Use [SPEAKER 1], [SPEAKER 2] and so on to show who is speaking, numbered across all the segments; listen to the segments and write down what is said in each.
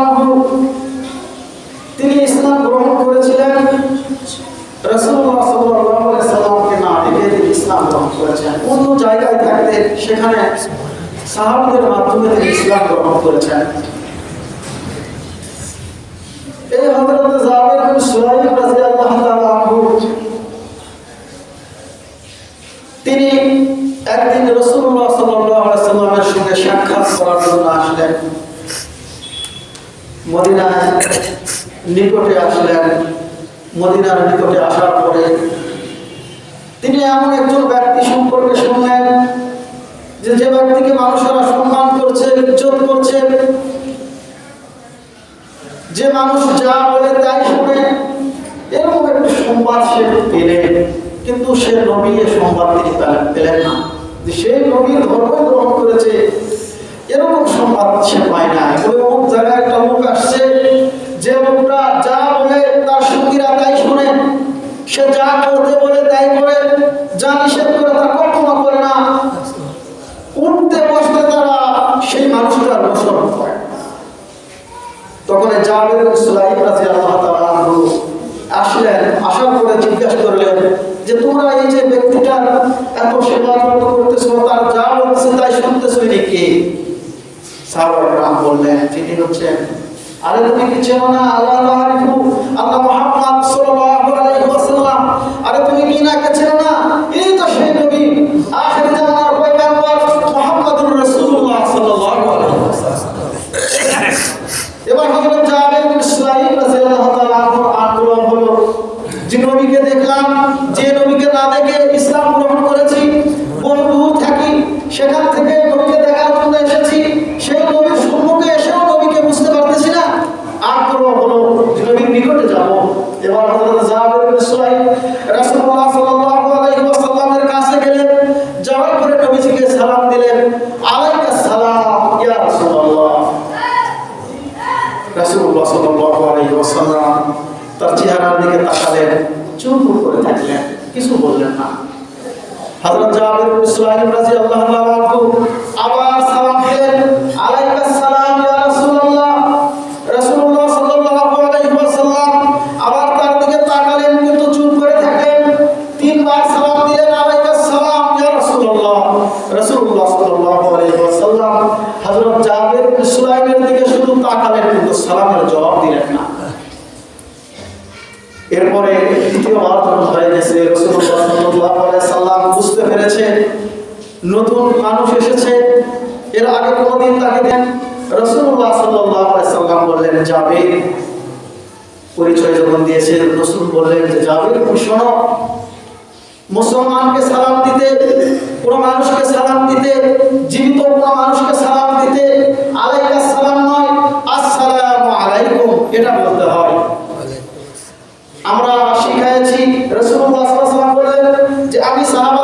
[SPEAKER 1] আনহু, তিনি ইসলাম গ্রহণ করেছিলেন। রাসূলুল্লাহ সাল্লাল্লাহু আলাইহি তিনি ইসলাম গ্রহণ করেছেন অন্য জায়গায় সেখানে সাহাবাদের মাধ্যমে তিনি ইসলাম গ্রহণ করেছেন। এই হযরত জাবির বিন সুলাইম রাদিয়াল্লাহু তাআলা আনহু, তিনি একদিন রাসূলুল্লাহ সাল্লাল্লাহু আলাইহি সাল্লামের সঙ্গে সাক্ষাৎ করার জন্য আসলেন। মদিনায় নিকটে আসলেন। মদিনার নিকটে আসার পরে তিনি এমন একজন ব্যক্তি সম্পর্কে শুনলেন যে যে ব্যক্তিকে মানুষেরা সম্মান করছে, ইজ্জত করছে যে মানুষ যা বলে তাই শুনে, এরকম একটি সংবাদ সে পেলেন কিন্তু সে নবী এ সংবাদ তিনি পেলেন না। যে সেই নবীর ধর্ম গ্রহণ করেছে, এরকম সংবাদ সে পায় না। ওই অমুক জায়গায় একটা লোক আসছে, যে লোকটা যা বলে তার সঙ্গীরা তাই শুনে, সে যা করতে বলে তাই করে, যা নিষেধ করে তা কখনো করে না উঠতে বসতে তারা সেই মানুষটার অনুসরণ করে তখন সুলাইম আসলেন, আসার পরে জিজ্ঞাসা করলেন যে, তোমরা এই যে ব্যক্তিটার এত সেবা যত্ন করতেছো তার যা বলতেছে তাই শুনতেছো ইনি কে সাহাবায়ে বললেন, তিনি হচ্ছেন আরে তুমি কি চেনো না আল্লাহ আল্লাহ সাল্লাল্লাহু আলাইহি ওয়াসাল্লাম? আরে তুমি কি না কে চেনো না? এই তো সেই পরিচয় যখন দিয়েছে, রাসূল বললেন যে যাবে শোনো। মুসলমানকে সালাম দিতে মানুষকে সালাম দিতে, জীবিত মানুষকে সালাম দিতে আলাইকাস সালাম নয়, আসসালামু আলাইকুম, এটা বলতে হয়। আমরা শিখাইছি যে, আমি সাহাবাদেরকে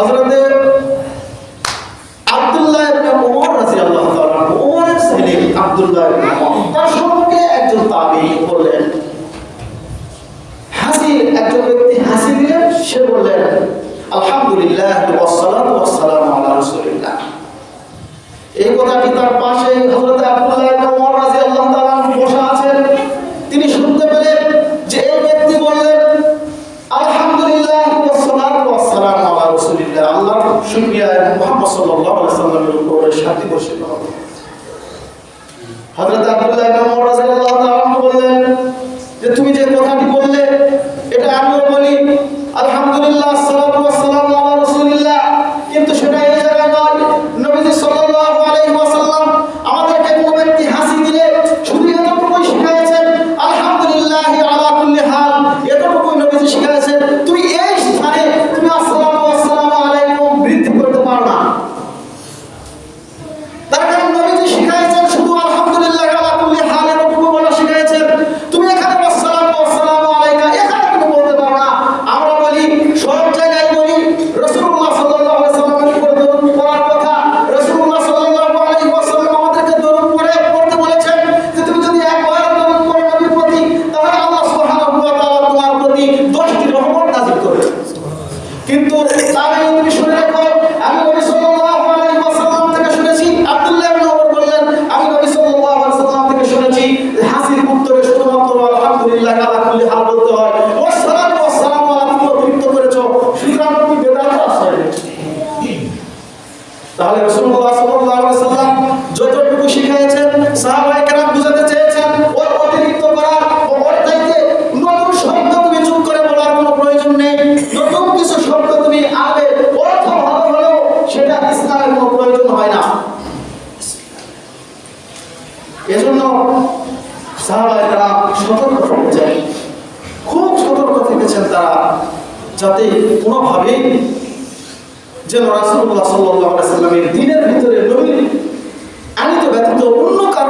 [SPEAKER 1] সে আলহামদুলিল্লাহ এই কথাটি তার পাশে হজরত আব্দুল্লাহ শুক্রিয়া এবং মোহাম্মদ সাল্লাহ সাল্লামের উপরে শান্তি বর্ষিত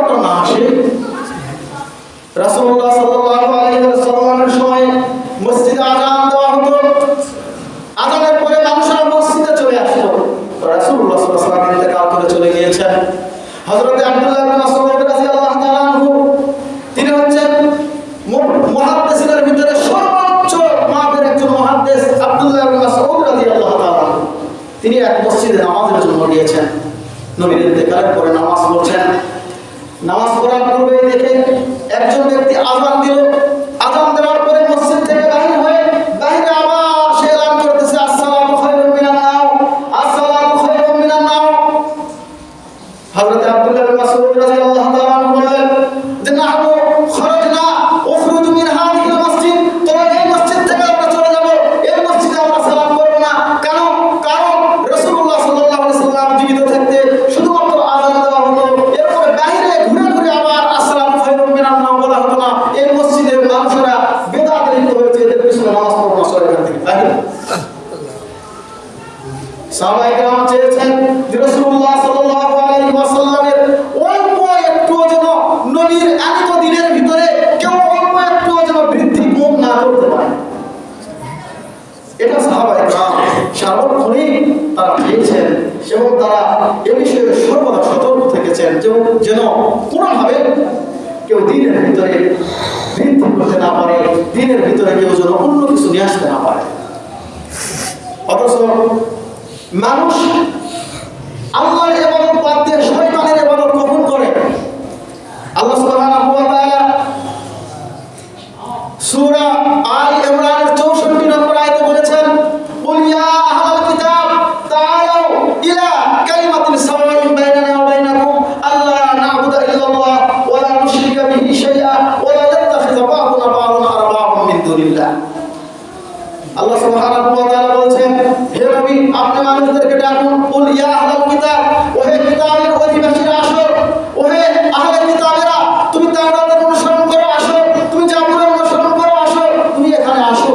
[SPEAKER 1] রক্ত না আসে। রাসুল্লাহ সাল্লাহ আলহিমের সময় মসজিদে আজান দেওয়া হতো। আজানের পরে মানুষেরা মসজিদে চলে আসতো। রাসুল্লাহ সাল্লাহ নিজেকে আউটরে চলে গিয়েছেন। হজরত আব্দুল্লাহ মাসুদ রাজি আল্লাহ তালাহু তিনি হচ্ছেন মহাদ্দেশের ভিতরে সর্বোচ্চ মাপের একজন মহাদ্দেশ আব্দুল্লাহ মাসুদ রাজি আল্লাহ তালাহু তিনি এক মসজিদে নামাজের জন্য নিয়েছেন নবীর ইন্তেকালের পরে নামাজ কেউ যেন কোনোভাবে কেউ দিনের ভিতরে বৃদ্ধি করতে না পারে, দিনের ভিতরে কেউ যেন অন্য কিছু নিয়ে আসতে না পারে। অথচ মানুষ নবী আপনি মানুষদেরকে ডাকুন কুল ইয়া আহলাল কিতাব ওহে কিতাবের অধিবাসীরা আসো ওহে আহলে কিতাবেরা, তুমি তাওরাতের অনুসরণ করো আসো তুমি জাবুরের অনুসরণ করো আসো তুমি এখানে আসো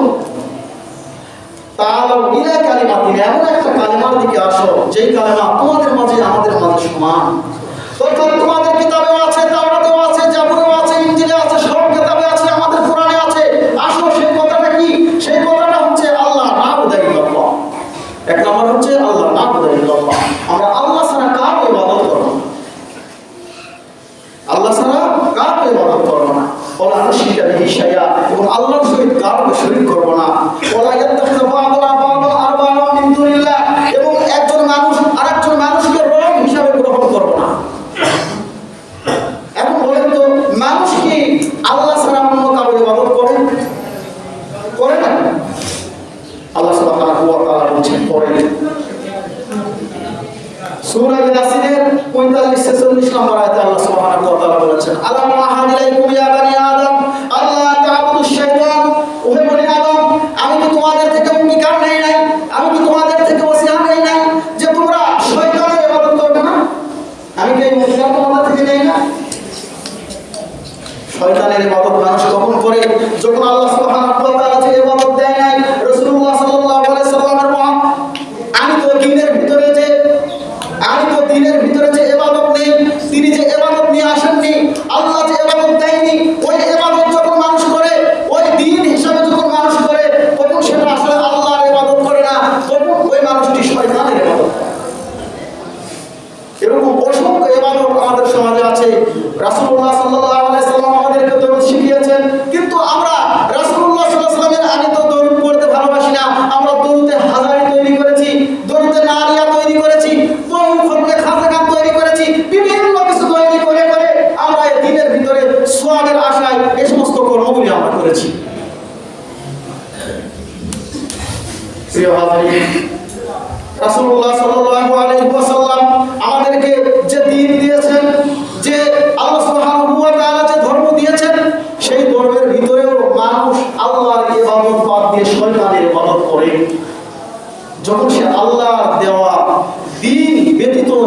[SPEAKER 1] তাহলে ইলা কালিমাতিন এমন একটা কালিমার দিকে আসো, যেই কালিমা তোমাদের মাঝে আমাদের মাঝে সমান। মানুষকে পড়েন সুরাই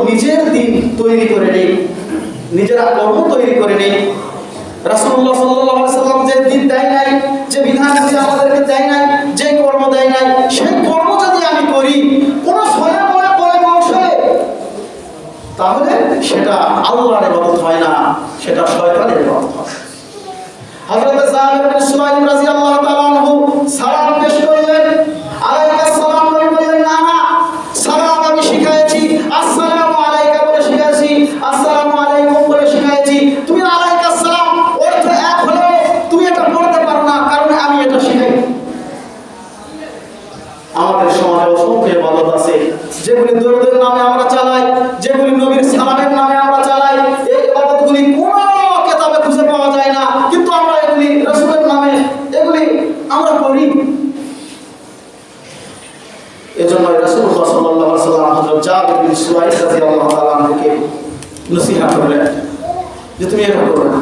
[SPEAKER 1] নিজের দিন তৈরি করে নেই। নিজেরা কর্ম তৈরি করে নেই। রাসুল্লাহ সাল্লাম যে দিন দেয় নাই, যে বিধান আমাদেরকে দেয় নাই, যে কর্ম দেয় নাই, সেই কর্ম যদি আমি করি, কোনো তাহলে সেটা আল্লাহর ইবাদত হয় না, সেটা শয়তানের হয়। হযরত রাদিয়াল্লাহু তাআলা আনহু সালাম পেশ করলেন নামে আমরা চালাই, যেগুলি নবীর সালামের নামে আমরা চালাই, এই কোনো খুঁজে পাওয়া যায় না। কিন্তু আমরা এগুলি নামে, এগুলি আমরা করি এজন্য রসুল সাল্লাহ সাল্লাম জাবির বিন রাদিয়াল্লাহু তাআলা করলেন যে তুমি এরকম করো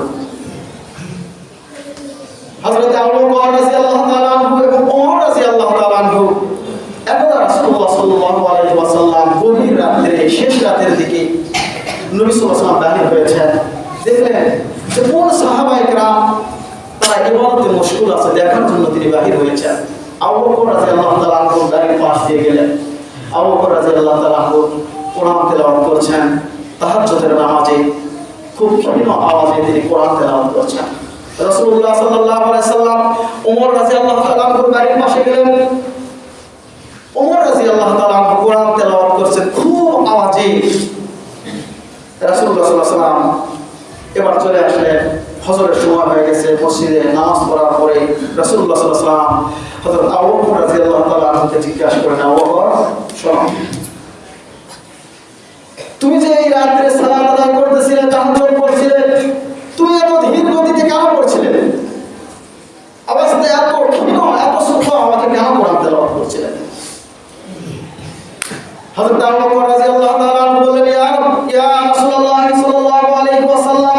[SPEAKER 1] এবার চলে আসলেন। হজরের সময় হয়ে গেছে, মসজিদে নামাজ পড়ার পরে রাসূলুল্লাহ সাল্লাল্লাহু আলাইহি জিজ্ঞাসা করেন তুমি যে এই রাত্রে সালাত আদায় করতেছিলে তাহাজ্জুদ করছিলে তুমি এত ধীর গতিতে কেন করছিলে। আবার সাথে এত ক্ষীণ, এত সূক্ষ্ম আমাকে কেন কোরআন তেলাওয়াত করছিলেন হযরত আবু বকর রাদিয়াল্লাহু তাআলা বললেন, ইয়া ইয়া রাসূলুল্লাহ সাল্লাল্লাহু আলাইহি ওয়াসাল্লাম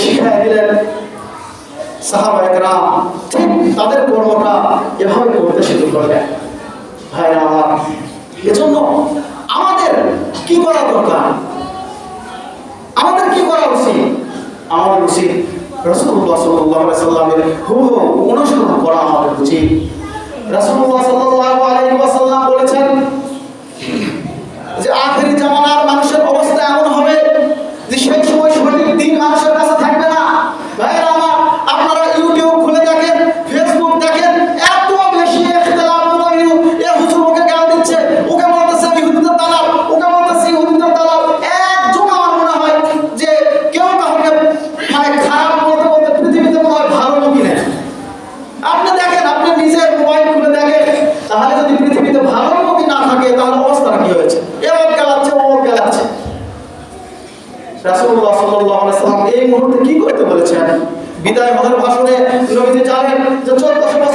[SPEAKER 1] শিখায় হ্যাঁ, দিলেন সাহাবা ঠিক তাদের কর্মটা এভাবে করতে শুরু করলেন। ভাই আমার, এজন্য আমাদের কি করা দরকার? আমাদের কি করা উচিত? আমাদের উচিত। বলেছেন যে আখেরি জামানার মানুষের অবস্থা এমন হবে যে সে করেছেন বিদায় মহান ভাষণে নবীতে জানেন যে চোদ্দশো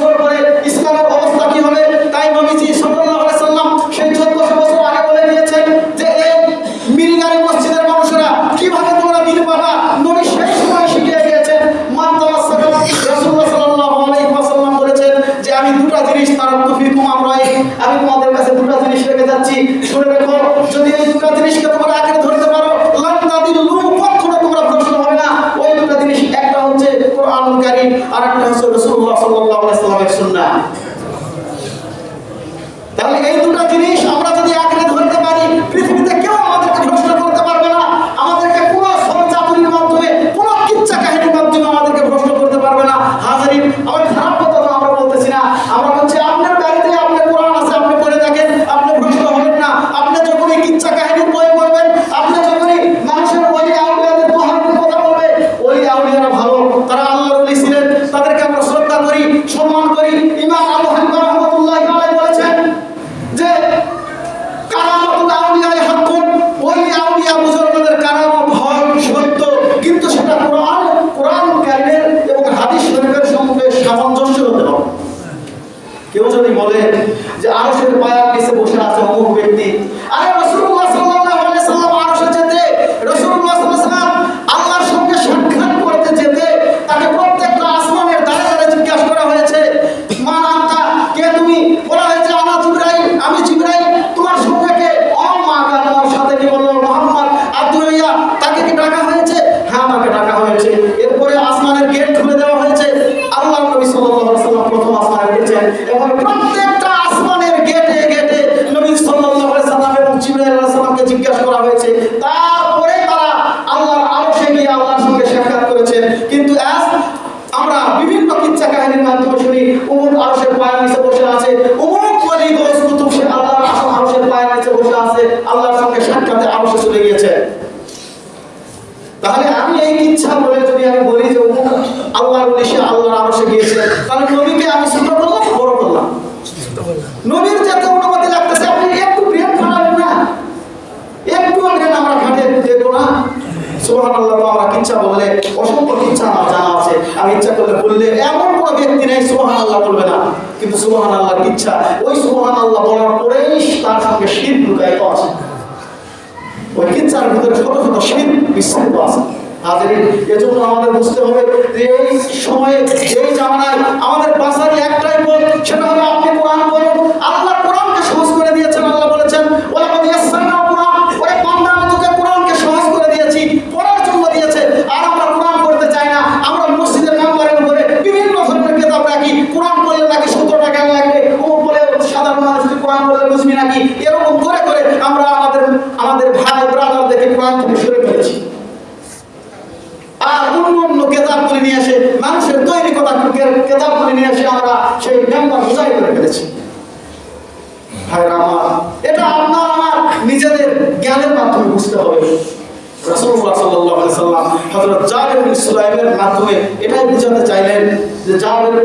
[SPEAKER 1] ইচ্ছা। ওই সুবহান আল্লাহ বলার পরেই তার সঙ্গে লুকায়িত আছে। ওই ভিতরে ছোট ছোট শির বিস্তৃত আছে। এজন্য আমাদের বুঝতে হবে যে এই সময়ে, এই জামানায় আমাদের একটাই পথ, সেটা হলো আপনি কোরআন বলুন আল্লাহ নাকি এরকম করে করে আমরা আমাদের আমাদের ভাই ব্রাদার দেখে কোরআন থেকে সরে ফেলেছি। আর অন্য অন্য কেতাবগুলি নিয়ে মানুষের তৈরি কেতাবগুলি নিয়ে আমরা সেই মেম্বার করে ফেলেছি। আমার, এটা আপনার আমার নিজেদের জ্ঞানের মাধ্যমে বুঝতে হবে। মাধ্যমে এটাই বুঝাতে চাইলেন যে জাবির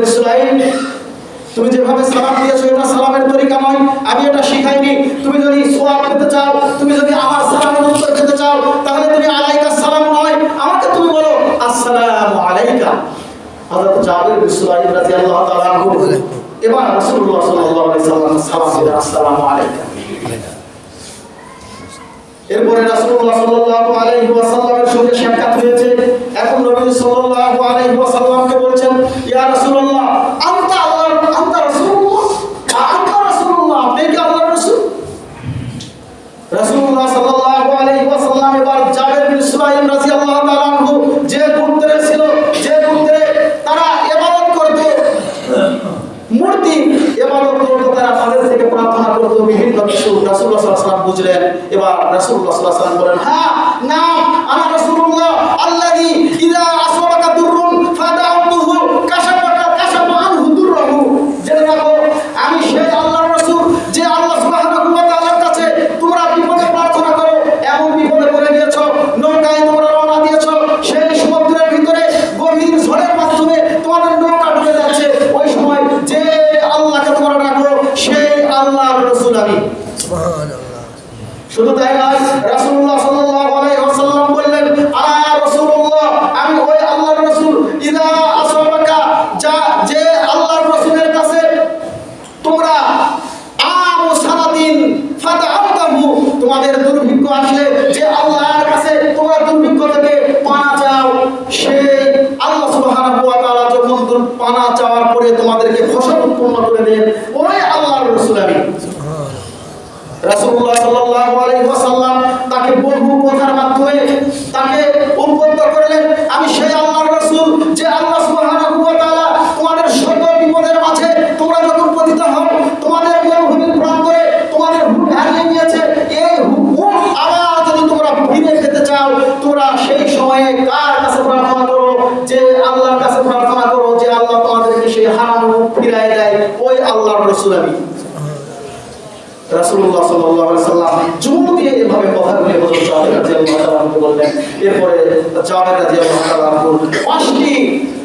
[SPEAKER 1] তুমি যেভাবে সালাম দিয়েছ, এটা সালামের তরিকা নয়। আমি এটা শিখাইনি। তুমি যদি সোয়াব পেতে চাও, তুমি যদি আমার সালামের উত্তর পেতে চাও, তাহলে তুমি আলাইকা সালাম নয়। আমাকে তুমি বলো, আসসালামু আলাইকা। হযরত জাবির বিন সুলাইম রাদিয়াল্লাহু তাআলা আনহু এবার রাসূলুল্লাহ সাল্লাল্লাহু আলাইহি সাল্লাম সালাম আসসালামু আলাইকা। এরপরে রাসূলুল্লাহ সাল্লাল্লাহু আলাইহি ওয়াসাল্লামের সঙ্গে সাক্ষাৎ হয়েছে। এখন নবী সাল্লাল্লাহু আলাইহি ওয়াসাল্লামকে বলছেন, ইয়া রাসূলুল্লাহ, আনতা আল্লাহর আনতা রাসূলুল্লাহ আনতা রাসূলুল্লাহ আপনি কি আল্লাহর রাসূল রাসূলুল্লাহ সাল্লাল্লাহু আলাইহি ওয়াসাল্লাম এবার জাবের বিন সুলাইম রাদিয়াল্লাহু তাআলা আনহু যে গোত্রে ছিল, যে গোত্রে তারা ইবাদত করত। মূর্তি ইবাদত করত, তারা তাদের থেকে প্রার্থনা করত, বিভিন্ন কিছু রাসূলুল্লাহ সাল্লাল্লাহু আলাইহি বুঝলেন। এবার রাসূলুল্লাহ সাল্লাল্লাহু আলাইহি বলেন হ্যাঁ নাম, আমার রাসূলুল্লাহ সময়ে কার কাছে প্রার্থনা করো? যে আল্লাহর কাছে প্রার্থনা করো যে আল্লাহ তোমাদেরকে সেই হারাম ফিরাই দেয়। ওই আল্লাহর রসুল আমি। সাল্লাম জোর দিয়ে এভাবে কথাগুলি হযরত বললেন, এরপরে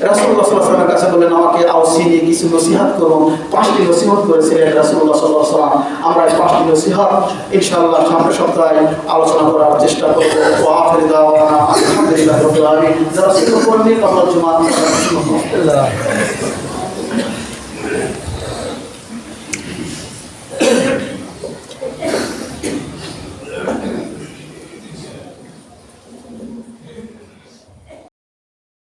[SPEAKER 1] সাল্লাল্লাহু কাছে বলেন আমাকে আওসিনি কিছু নসিহত করুন। পাঁচটি নসিহত করেছিলেন রাসুল্লাহ আলাইহি সাল্লাম আমরা এই পাঁচটি নসিহত ইনশাআল্লাহ সামনে সপ্তাহে আলোচনা করার চেষ্টা করব। জুমা